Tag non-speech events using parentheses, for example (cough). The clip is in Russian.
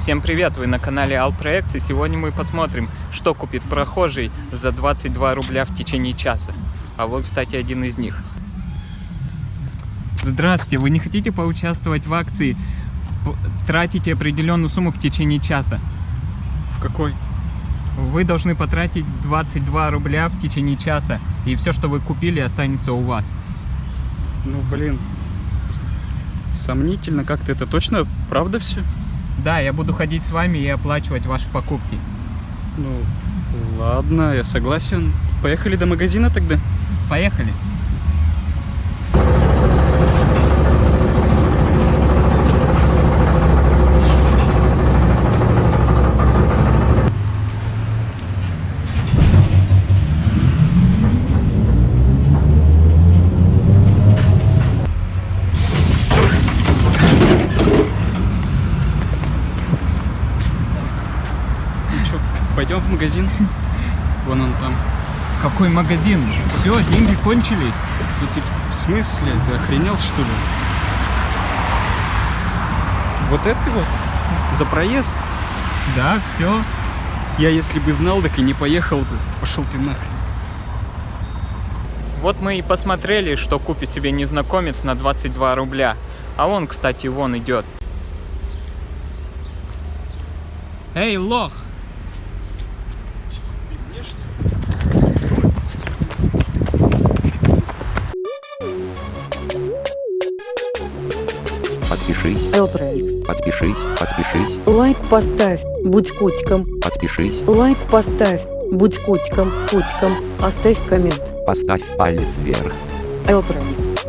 Всем привет, вы на канале Алпроекс, и сегодня мы посмотрим, что купит прохожий за 22 рубля в течение часа. А вы, кстати, один из них. Здравствуйте, вы не хотите поучаствовать в акции? Тратите определенную сумму в течение часа. В какой? Вы должны потратить 22 рубля в течение часа, и все, что вы купили, останется у вас. Ну, блин. Сомнительно как-то. Это точно правда все? Да, я буду ходить с вами и оплачивать ваши покупки. Ну, ладно, я согласен. Поехали до магазина тогда? Поехали. Ну что, пойдем в магазин? (laughs) Вон он там. Какой магазин? Все, деньги кончились. Ну ты в смысле? Ты охренел что ли? Вот это вот? За проезд? Да, все. Я если бы знал, так и не поехал бы. Пошел ты нахрен. Вот мы и посмотрели, что купит себе незнакомец на 22 рубля. А он, кстати, вон идет. Эй, лох! Подпишись, Элпроекс. подпишись, подпишись, Лайк поставь, будь котиком. подпишись, Лайк поставь, будь котиком, котиком. Оставь коммент. поставь палец вверх. Элпроекс.